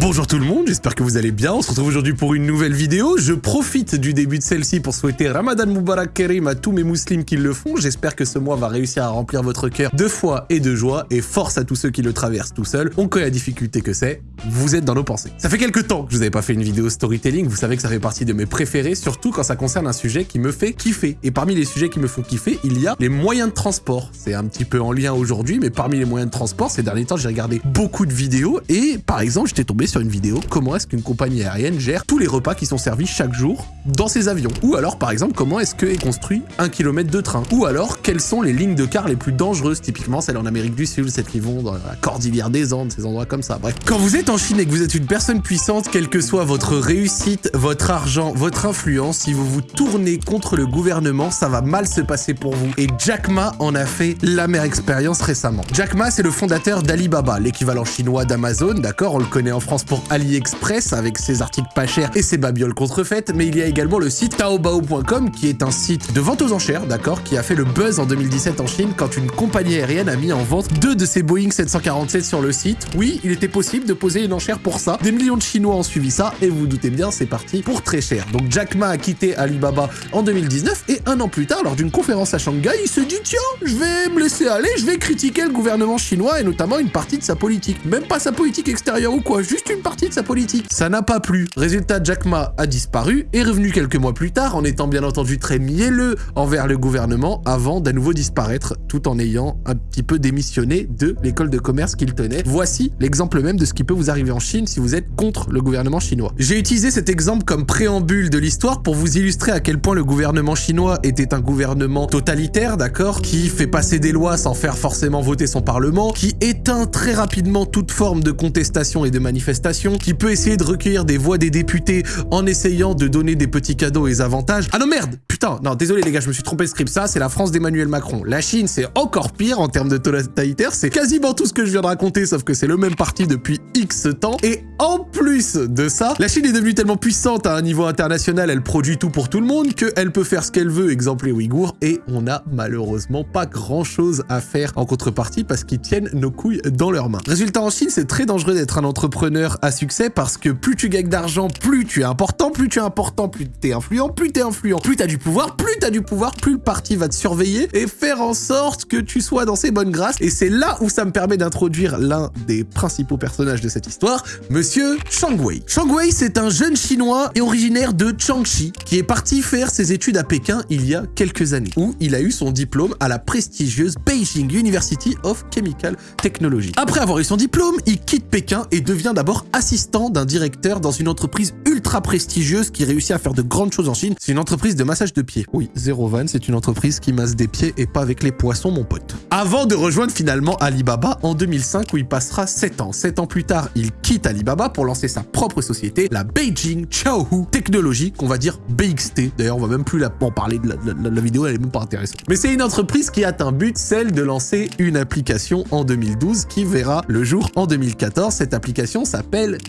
Bonjour tout le monde, j'espère que vous allez bien. On se retrouve aujourd'hui pour une nouvelle vidéo. Je profite du début de celle-ci pour souhaiter Ramadan Mubarak Kerim à tous mes musulmans qui le font. J'espère que ce mois va réussir à remplir votre cœur de foi et de joie et force à tous ceux qui le traversent tout seuls. On connaît la difficulté que c'est, vous êtes dans nos pensées. Ça fait quelques temps que je vous avais pas fait une vidéo storytelling, vous savez que ça fait partie de mes préférés, surtout quand ça concerne un sujet qui me fait kiffer. Et parmi les sujets qui me font kiffer, il y a les moyens de transport. C'est un petit peu en lien aujourd'hui, mais parmi les moyens de transport, ces derniers temps, j'ai regardé beaucoup de vidéos et par exemple, j'étais tombé sur une vidéo comment est-ce qu'une compagnie aérienne gère tous les repas qui sont servis chaque jour dans ses avions. Ou alors, par exemple, comment est-ce que construit un kilomètre de train. Ou alors, quelles sont les lignes de car les plus dangereuses, typiquement celles en Amérique du Sud, celles qui vont dans la cordillère des Andes, ces endroits comme ça. Bref. Quand vous êtes en Chine et que vous êtes une personne puissante, quelle que soit votre réussite, votre argent, votre influence, si vous vous tournez contre le gouvernement, ça va mal se passer pour vous. Et Jack Ma en a fait la meilleure expérience récemment. Jack Ma, c'est le fondateur d'Alibaba, l'équivalent chinois d'Amazon, d'accord On le connaît en France pour AliExpress, avec ses articles pas chers et ses babioles contrefaites, mais il y a également le site taobao.com, qui est un site de vente aux enchères, d'accord Qui a fait le buzz en 2017 en Chine quand une compagnie aérienne a mis en vente deux de ses Boeing 747 sur le site. Oui, il était possible de poser une enchère pour ça. Des millions de Chinois ont suivi ça, et vous, vous doutez bien, c'est parti pour très cher. Donc Jack Ma a quitté Alibaba en 2019, et un an plus tard, lors d'une conférence à Shanghai, il se dit « Tiens, je vais me laisser aller, je vais critiquer le gouvernement chinois, et notamment une partie de sa politique. Même pas sa politique extérieure ou quoi, juste une partie de sa politique. Ça n'a pas plu. Résultat, Jack Ma a disparu, est revenu quelques mois plus tard, en étant bien entendu très mielleux envers le gouvernement, avant d'à nouveau disparaître, tout en ayant un petit peu démissionné de l'école de commerce qu'il tenait. Voici l'exemple même de ce qui peut vous arriver en Chine si vous êtes contre le gouvernement chinois. J'ai utilisé cet exemple comme préambule de l'histoire pour vous illustrer à quel point le gouvernement chinois était un gouvernement totalitaire, d'accord Qui fait passer des lois sans faire forcément voter son parlement, qui éteint très rapidement toute forme de contestation et de manifestation, qui peut essayer de recueillir des voix des députés en essayant de donner des petits cadeaux et avantages. Ah non merde Putain, non, désolé les gars, je me suis trompé de script. Ça, c'est la France d'Emmanuel Macron. La Chine, c'est encore pire en termes de totalitaire. C'est quasiment tout ce que je viens de raconter, sauf que c'est le même parti depuis X temps. Et en plus de ça, la Chine est devenue tellement puissante à un niveau international, elle produit tout pour tout le monde, qu'elle peut faire ce qu'elle veut, exemple les Ouïghours, et on a malheureusement pas grand chose à faire en contrepartie parce qu'ils tiennent nos couilles dans leurs mains. Résultat, en Chine, c'est très dangereux d'être un entrepreneur à succès parce que plus tu gagnes d'argent, plus tu es important, plus tu es important, plus tu es influent, plus tu es influent, plus tu as du pouvoir, plus tu as du pouvoir, plus le parti va te surveiller et faire en sorte que tu sois dans ses bonnes grâces. Et c'est là où ça me permet d'introduire l'un des principaux personnages de cette histoire, Monsieur Shang Wei. Shang Wei, c'est un jeune chinois et originaire de Changxi qui est parti faire ses études à Pékin il y a quelques années, où il a eu son diplôme à la prestigieuse Beijing University of Chemical Technology. Après avoir eu son diplôme, il quitte Pékin et devient d'abord assistant d'un directeur dans une entreprise ultra prestigieuse qui réussit à faire de grandes choses en Chine. C'est une entreprise de massage de pieds. Oui, Zero Van, c'est une entreprise qui masse des pieds et pas avec les poissons, mon pote. Avant de rejoindre finalement Alibaba en 2005 où il passera 7 ans. 7 ans plus tard, il quitte Alibaba pour lancer sa propre société, la Beijing Chaohu Technology, qu'on va dire BXT. D'ailleurs, on va même plus la, en parler de la, vidéo, elle est même pas intéressante. Mais c'est une entreprise qui a un but, celle de lancer une application en 2012 qui verra le jour en 2014. Cette application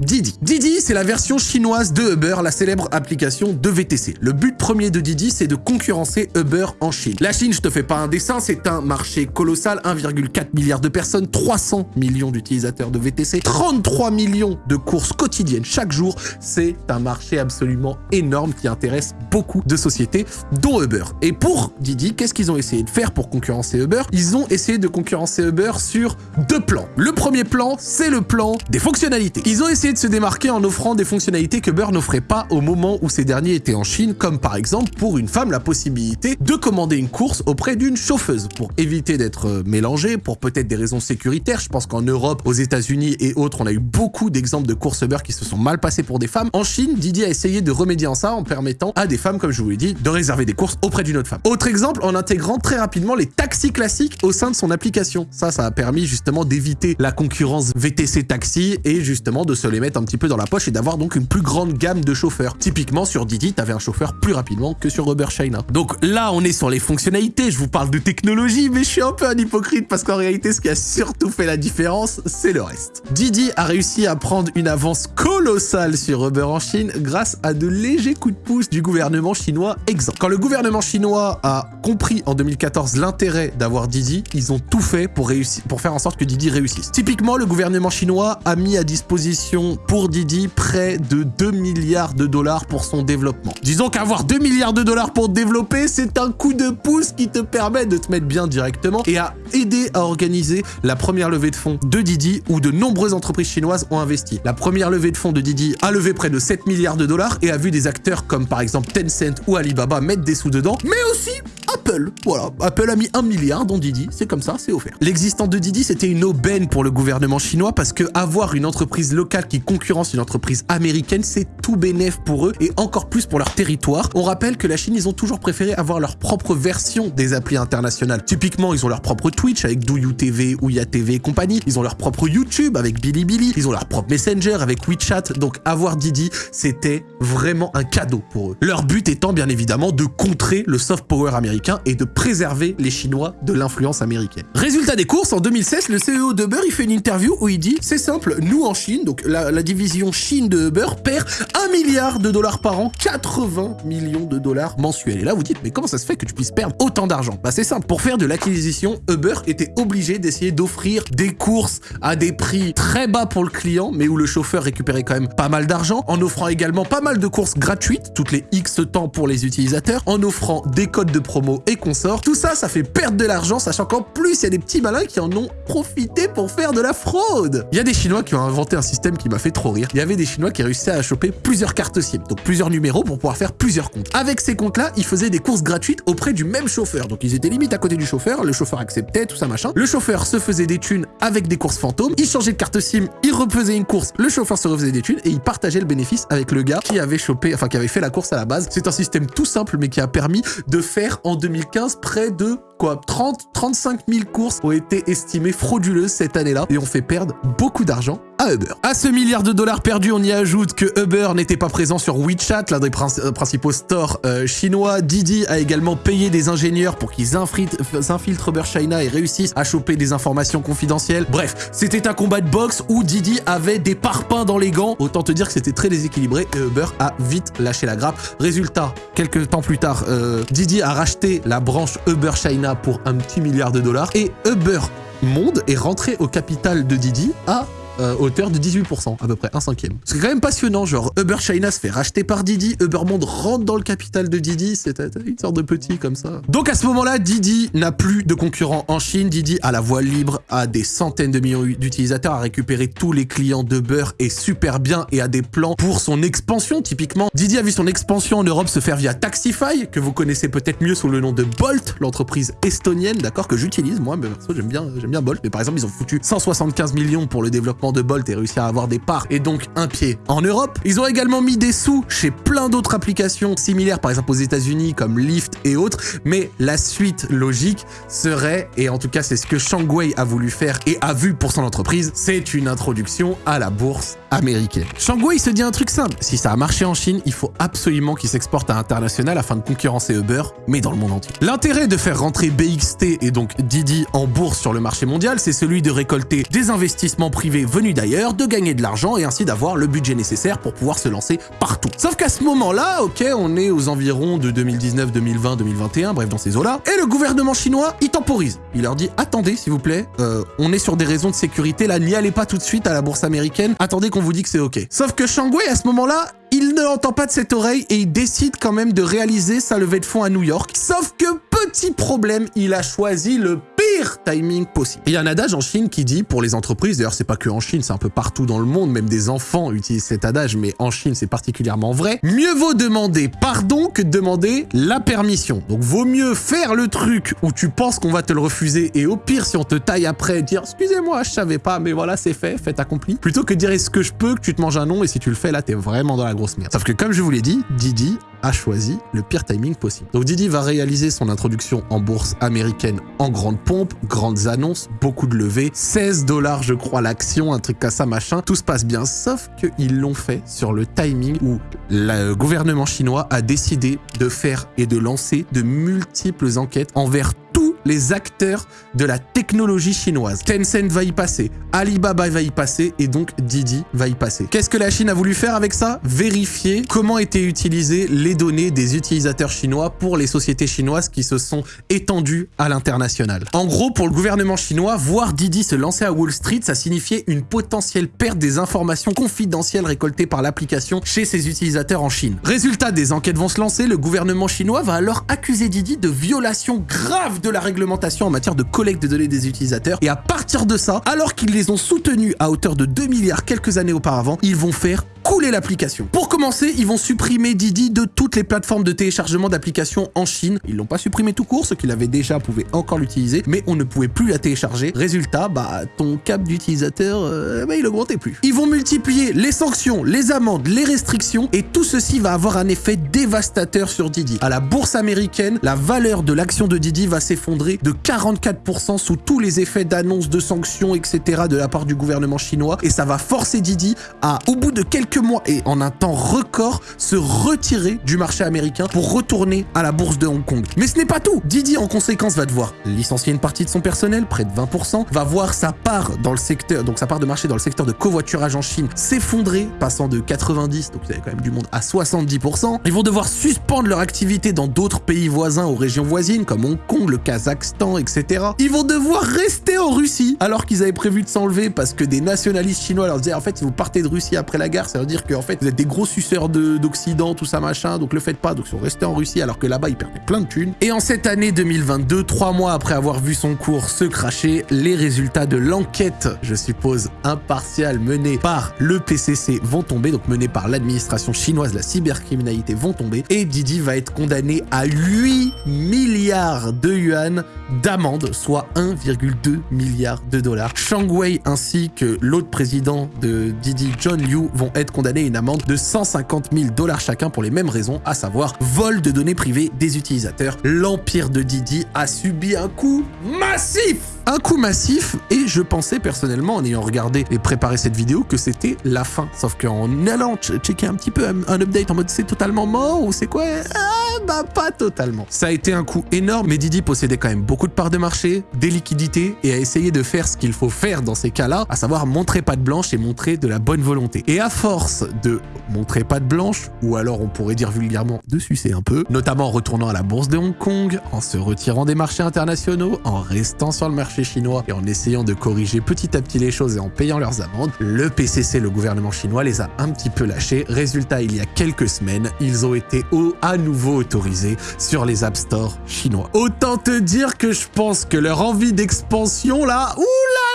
Didi. Didi, c'est la version chinoise de Uber, la célèbre application de VTC. Le but premier de Didi, c'est de concurrencer Uber en Chine. La Chine, je te fais pas un dessin, c'est un marché colossal, 1,4 milliard de personnes, 300 millions d'utilisateurs de VTC, 33 millions de courses quotidiennes chaque jour. C'est un marché absolument énorme qui intéresse beaucoup de sociétés, dont Uber. Et pour Didi, qu'est-ce qu'ils ont essayé de faire pour concurrencer Uber? Ils ont essayé de concurrencer Uber sur deux plans. Le premier plan, c'est le plan des fonctionnalités. Ils ont essayé de se démarquer en offrant des fonctionnalités que Uber n'offrait pas au moment où ces derniers étaient en Chine, comme par exemple pour une femme la possibilité de commander une course auprès d'une chauffeuse pour éviter d'être mélangé, pour peut-être des raisons sécuritaires. Je pense qu'en Europe, aux États-Unis et autres, on a eu beaucoup d'exemples de courses Uber qui se sont mal passées pour des femmes. En Chine, Didi a essayé de remédier en ça en permettant à des femmes, comme je vous l'ai dit, de réserver des courses auprès d'une autre femme. Autre exemple, en intégrant très rapidement les taxis classiques au sein de son application. Ça, ça a permis justement d'éviter la concurrence VTC taxi et justement de se les mettre un petit peu dans la poche et d'avoir donc une plus grande gamme de chauffeurs. Typiquement, sur Didi, tu avais un chauffeur plus rapidement que sur Uber China. Donc là, on est sur les fonctionnalités. Je vous parle de technologie, mais je suis un peu un hypocrite parce qu'en réalité, ce qui a surtout fait la différence, c'est le reste. Didi a réussi à prendre une avance colossale sur Uber en Chine grâce à de légers coups de pouce du gouvernement chinois exempt. Quand le gouvernement chinois a compris en 2014 l'intérêt d'avoir Didi, ils ont tout fait pour, pour faire en sorte que Didi réussisse. Typiquement, le gouvernement chinois a mis à disposition pour Didi près de 2 milliards de dollars pour son développement. Disons qu'avoir 2 milliards de dollars pour développer, c'est un coup de pouce qui te permet de te mettre bien directement et à aider à organiser la première levée de fonds de Didi où de nombreuses entreprises chinoises ont investi. La première levée de fonds de Didi a levé près de 7 milliards de dollars et a vu des acteurs comme par exemple Tencent ou Alibaba mettre des sous dedans, mais aussi Apple. Voilà, Apple a mis un milliard dans Didi, c'est comme ça, c'est offert. L'existence de Didi, c'était une aubaine pour le gouvernement chinois parce que avoir une entreprise locale qui concurrence une entreprise américaine, c'est tout bénéf pour eux et encore plus pour leur territoire. On rappelle que la Chine, ils ont toujours préféré avoir leur propre version des applis internationales. Typiquement, ils ont leur propre Twitch avec Douyu TV, TV et compagnie. Ils ont leur propre YouTube avec Bilibili. Ils ont leur propre Messenger avec WeChat. Donc avoir Didi, c'était vraiment un cadeau pour eux. Leur but étant bien évidemment de contrer le soft power américain et de préserver les Chinois de l'influence américaine. Résultat des courses, en 2016, le CEO de Uber, il fait une interview où il dit « C'est simple, nous en Chine, donc la, la division Chine de Uber perd 1 milliard de dollars par an, 80 millions de dollars mensuels. » Et là, vous dites « Mais comment ça se fait que tu puisses perdre autant d'argent ?» Bah c'est simple, pour faire de l'acquisition, Uber était obligé d'essayer d'offrir des courses à des prix très bas pour le client, mais où le chauffeur récupérait quand même pas mal d'argent, en offrant également pas mal de courses gratuites, toutes les X temps pour les utilisateurs, en offrant des codes de promo et consorts. Tout ça, ça fait perdre de l'argent, sachant qu'en plus, il y a des petits malins qui en ont profité pour faire de la fraude. Il y a des Chinois qui ont inventé un système qui m'a fait trop rire. Il y avait des Chinois qui réussissaient à choper plusieurs cartes SIM, donc plusieurs numéros pour pouvoir faire plusieurs comptes. Avec ces comptes-là, ils faisaient des courses gratuites auprès du même chauffeur. Donc ils étaient limite à côté du chauffeur, le chauffeur acceptait, tout ça machin. Le chauffeur se faisait des thunes avec des courses fantômes, il changeait de carte SIM, il refaisait une course, le chauffeur se refaisait des thunes et il partageait le bénéfice avec le gars qui avait chopé, enfin qui avait fait la course à la base. C'est un système tout simple mais qui a permis de faire en 2015 près de quoi 30, 35 000 courses ont été estimées frauduleuses cette année-là et ont fait perdre beaucoup d'argent à Uber. À ce milliard de dollars perdus, on y ajoute que Uber n'était pas présent sur WeChat, l'un des principaux stores euh, chinois. Didi a également payé des ingénieurs pour qu'ils infiltrent Uber China et réussissent à choper des informations confidentielles. Bref, c'était un combat de boxe où Didi avait des parpaings dans les gants. Autant te dire que c'était très déséquilibré et Uber a vite lâché la grappe. Résultat, quelques temps plus tard, euh, Didi a racheté la branche Uber China pour un petit milliard de dollars. Et Uber Monde est rentré au capital de Didi à euh, hauteur de 18%, à peu près, un cinquième. C'est quand même passionnant, genre Uber China se fait racheter par Didi, Uber Monde rentre dans le capital de Didi, c'est une sorte de petit comme ça. Donc à ce moment-là, Didi n'a plus de concurrents en Chine, Didi a la voie libre, a des centaines de millions d'utilisateurs, a récupéré tous les clients d'Uber et super bien et a des plans pour son expansion typiquement. Didi a vu son expansion en Europe se faire via Taxify, que vous connaissez peut-être mieux sous le nom de Bolt, l'entreprise estonienne, d'accord, que j'utilise moi, mais j'aime bien, bien Bolt, mais par exemple ils ont foutu 175 millions pour le développement de Bolt et réussir à avoir des parts et donc un pied en Europe. Ils ont également mis des sous chez plein d'autres applications similaires, par exemple aux États-Unis comme Lyft et autres, mais la suite logique serait, et en tout cas c'est ce que Shangwei a voulu faire et a vu pour son entreprise, c'est une introduction à la bourse américaine. Se dit un truc simple, si ça a marché en Chine, il faut absolument qu'il s'exporte à l'international afin de concurrencer Uber, mais dans le monde entier. L'intérêt de faire rentrer BXT et donc Didi en bourse sur le marché mondial, c'est celui de récolter des investissements privés venus d'ailleurs, de gagner de l'argent et ainsi d'avoir le budget nécessaire pour pouvoir se lancer partout. Sauf qu'à ce moment-là, ok, on est aux environs de 2019, 2020, 2021, bref dans ces eaux-là, et le gouvernement chinois, il temporise. Il leur dit, attendez s'il vous plaît, euh, on est sur des raisons de sécurité, là n'y allez pas tout de suite à la bourse américaine, attendez qu'on vous dit que c'est ok. Sauf que Shangwei, à ce moment-là, il ne l'entend pas de cette oreille et il décide quand même de réaliser sa levée de fonds à New York. Sauf que petit problème, il a choisi le pire timing possible. Il y a un adage en Chine qui dit pour les entreprises, d'ailleurs c'est pas que en Chine, c'est un peu partout dans le monde, même des enfants utilisent cet adage, mais en Chine c'est particulièrement vrai, mieux vaut demander pardon que demander la permission. Donc vaut mieux faire le truc où tu penses qu'on va te le refuser et au pire si on te taille après, dire excusez-moi, je savais pas, mais voilà c'est fait, fait accompli, plutôt que dire est-ce que je peux, que tu te manges un nom et si tu le fais là t'es vraiment dans la grosse merde. Sauf que comme je vous l'ai dit, Didi a choisi le pire timing possible. Donc Didi va réaliser son introduction en bourse américaine en grande grandes annonces, beaucoup de levées, 16 dollars je crois l'action, un truc comme ça machin, tout se passe bien, sauf qu'ils l'ont fait sur le timing où le gouvernement chinois a décidé de faire et de lancer de multiples enquêtes envers les acteurs de la technologie chinoise. Tencent va y passer, Alibaba va y passer et donc Didi va y passer. Qu'est-ce que la Chine a voulu faire avec ça? Vérifier comment étaient utilisées les données des utilisateurs chinois pour les sociétés chinoises qui se sont étendues à l'international. En gros, pour le gouvernement chinois, voir Didi se lancer à Wall Street, ça signifiait une potentielle perte des informations confidentielles récoltées par l'application chez ses utilisateurs en Chine. Résultat, des enquêtes vont se lancer, le gouvernement chinois va alors accuser Didi de violation grave de la en matière de collecte de données des utilisateurs. Et à partir de ça, alors qu'ils les ont soutenus à hauteur de 2 milliards quelques années auparavant, ils vont faire l'application. Pour commencer, ils vont supprimer Didi de toutes les plateformes de téléchargement d'applications en Chine. Ils l'ont pas supprimé tout court, ceux qui l'avaient déjà pouvaient encore l'utiliser, mais on ne pouvait plus la télécharger. Résultat, bah ton cap d'utilisateur, euh, bah, il augmentait plus. Ils vont multiplier les sanctions, les amendes, les restrictions, et tout ceci va avoir un effet dévastateur sur Didi. À la bourse américaine, la valeur de l'action de Didi va s'effondrer de 44% sous tous les effets d'annonces, de sanctions, etc. de la part du gouvernement chinois, et ça va forcer Didi à, au bout de quelques mois et en un temps record se retirer du marché américain pour retourner à la bourse de Hong Kong. Mais ce n'est pas tout Didi en conséquence va devoir licencier une partie de son personnel, près de 20%, va voir sa part dans le secteur, donc sa part de marché dans le secteur de covoiturage en Chine s'effondrer, passant de 90, donc il y avait quand même du monde, à 70%. Ils vont devoir suspendre leur activité dans d'autres pays voisins aux régions voisines, comme Hong Kong, le Kazakhstan, etc. Ils vont devoir rester en Russie, alors qu'ils avaient prévu de s'enlever parce que des nationalistes chinois leur disaient en fait si vous partez de Russie après la guerre, ça veut dire que en fait vous êtes des gros suceurs d'Occident, tout ça machin, donc le faites pas, donc ils sont restés en Russie alors que là-bas ils perdaient plein de thunes. Et en cette année 2022, trois mois après avoir vu son cours se cracher, les résultats de l'enquête, je suppose impartiale, menée par le PCC vont tomber, donc menée par l'administration chinoise, la cybercriminalité vont tomber, et Didi va être condamné à 8 milliards de yuan d'amende, soit 1,2 milliard de dollars. Shang Wei ainsi que l'autre président de Didi, John Liu, vont être condamnés une amende de 150 000 dollars chacun pour les mêmes raisons, à savoir vol de données privées des utilisateurs. L'empire de Didi a subi un coup massif un coup massif et je pensais personnellement en ayant regardé et préparé cette vidéo que c'était la fin. Sauf qu'en allant checker un petit peu un update en mode c'est totalement mort ou c'est quoi? Ah, bah pas totalement. Ça a été un coup énorme mais Didi possédait quand même beaucoup de parts de marché, des liquidités et a essayé de faire ce qu'il faut faire dans ces cas-là, à savoir montrer pas de blanche et montrer de la bonne volonté. Et à force de montrer pas de blanche, ou alors on pourrait dire vulgairement de sucer un peu, notamment en retournant à la bourse de Hong Kong, en se retirant des marchés internationaux, en restant sur le marché chinois et en essayant de corriger petit à petit les choses et en payant leurs amendes, le PCC, le gouvernement chinois, les a un petit peu lâchés. Résultat, il y a quelques semaines, ils ont été au, à nouveau sur les App Store chinois. Autant te dire que je pense que leur envie d'expansion là, oula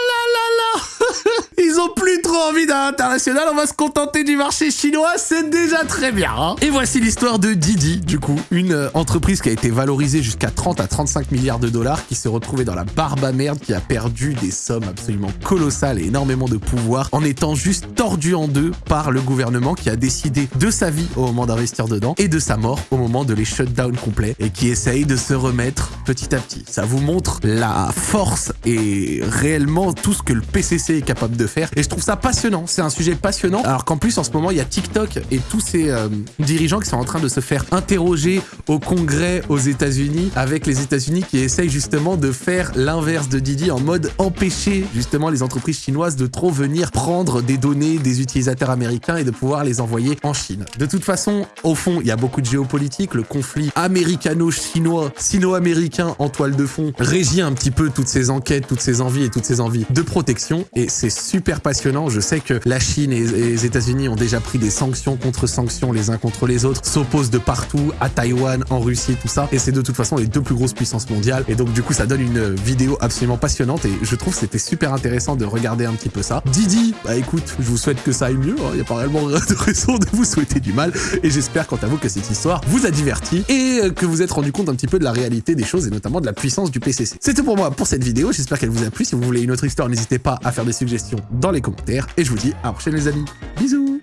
Ils ont plus trop envie d'un international, on va se contenter du marché chinois, c'est déjà très bien. Hein. Et voici l'histoire de Didi, du coup, une euh, entreprise qui a été valorisée jusqu'à 30 à 35 milliards de dollars, qui s'est retrouvée dans la barbe à merde, qui a perdu des sommes absolument colossales et énormément de pouvoir, en étant juste tordu en deux par le gouvernement qui a décidé de sa vie au moment d'investir dedans et de sa mort au moment de les shutdown complets et qui essaye de se remettre petit à petit. Ça vous montre la force et réellement tout ce que le PCC capable de faire. Et je trouve ça passionnant. C'est un sujet passionnant. Alors qu'en plus, en ce moment, il y a TikTok et tous ces euh, dirigeants qui sont en train de se faire interroger au Congrès aux États-Unis avec les États-Unis qui essayent justement de faire l'inverse de Didi en mode empêcher justement les entreprises chinoises de trop venir prendre des données des utilisateurs américains et de pouvoir les envoyer en Chine. De toute façon, au fond, il y a beaucoup de géopolitique. Le conflit américano-chinois, sino-américain en toile de fond régit un petit peu toutes ces enquêtes, toutes ces envies et toutes ces envies de protection. Et c'est super passionnant. Je sais que la Chine et les États-Unis ont déjà pris des sanctions contre sanctions les uns contre les autres, s'opposent de partout, à Taïwan, en Russie, tout ça. Et c'est de toute façon les deux plus grosses puissances mondiales. Et donc du coup, ça donne une vidéo absolument passionnante et je trouve que c'était super intéressant de regarder un petit peu ça. Didi, bah écoute, je vous souhaite que ça aille mieux. Il hein. n'y a pas réellement de raison de vous souhaiter du mal. Et j'espère quant à vous que cette histoire vous a diverti et euh, que vous êtes rendu compte un petit peu de la réalité des choses et notamment de la puissance du PCC. C'est tout pour moi pour cette vidéo. J'espère qu'elle vous a plu. Si vous voulez une autre histoire, n'hésitez pas à faire des suggestions dans les commentaires. Et je vous dis à la prochaine les amis. Bisous